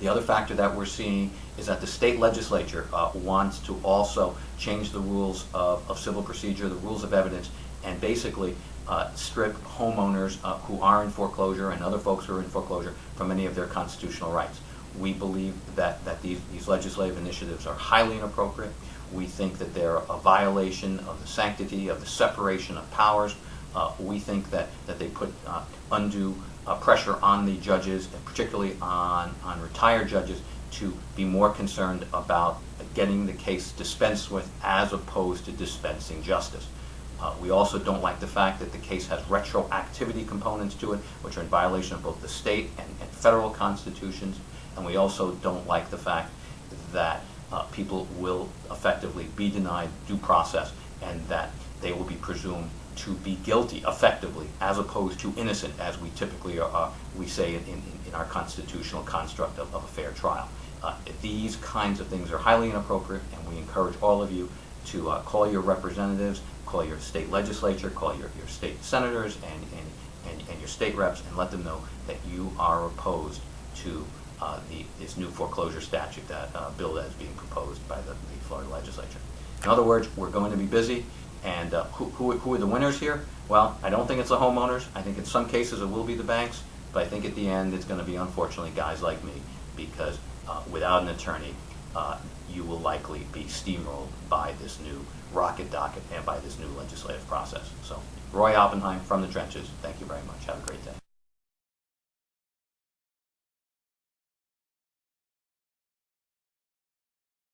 The other factor that we're seeing is that the state legislature uh, wants to also change the rules of, of civil procedure, the rules of evidence, and basically uh, strip homeowners uh, who are in foreclosure and other folks who are in foreclosure from any of their constitutional rights. We believe that, that these, these legislative initiatives are highly inappropriate. We think that they're a violation of the sanctity of the separation of powers. Uh, we think that, that they put uh, undue uh, pressure on the judges, and particularly on, on retired judges, to be more concerned about getting the case dispensed with as opposed to dispensing justice. Uh, we also don't like the fact that the case has retroactivity components to it, which are in violation of both the state and, and federal constitutions. And we also don't like the fact that uh, people will effectively be denied due process and that they will be presumed to be guilty effectively as opposed to innocent as we typically are, we say in, in, in, our constitutional construct of, of a fair trial. Uh, these kinds of things are highly inappropriate and we encourage all of you to uh, call your representatives, call your state legislature, call your, your state senators and, and, and, and your state reps and let them know that you are opposed to uh, the, this new foreclosure statute that uh, bill that is being proposed by the, the, Florida legislature. In other words, we're going to be busy. And uh, who, who, who, are the winners here? Well, I don't think it's the homeowners. I think in some cases it will be the banks. But I think at the end it's going to be, unfortunately, guys like me. Because uh, without an attorney, uh, you will likely be steamrolled by this new rocket docket and by this new legislative process. So, Roy Oppenheim from the trenches, thank you very much. Have a great day.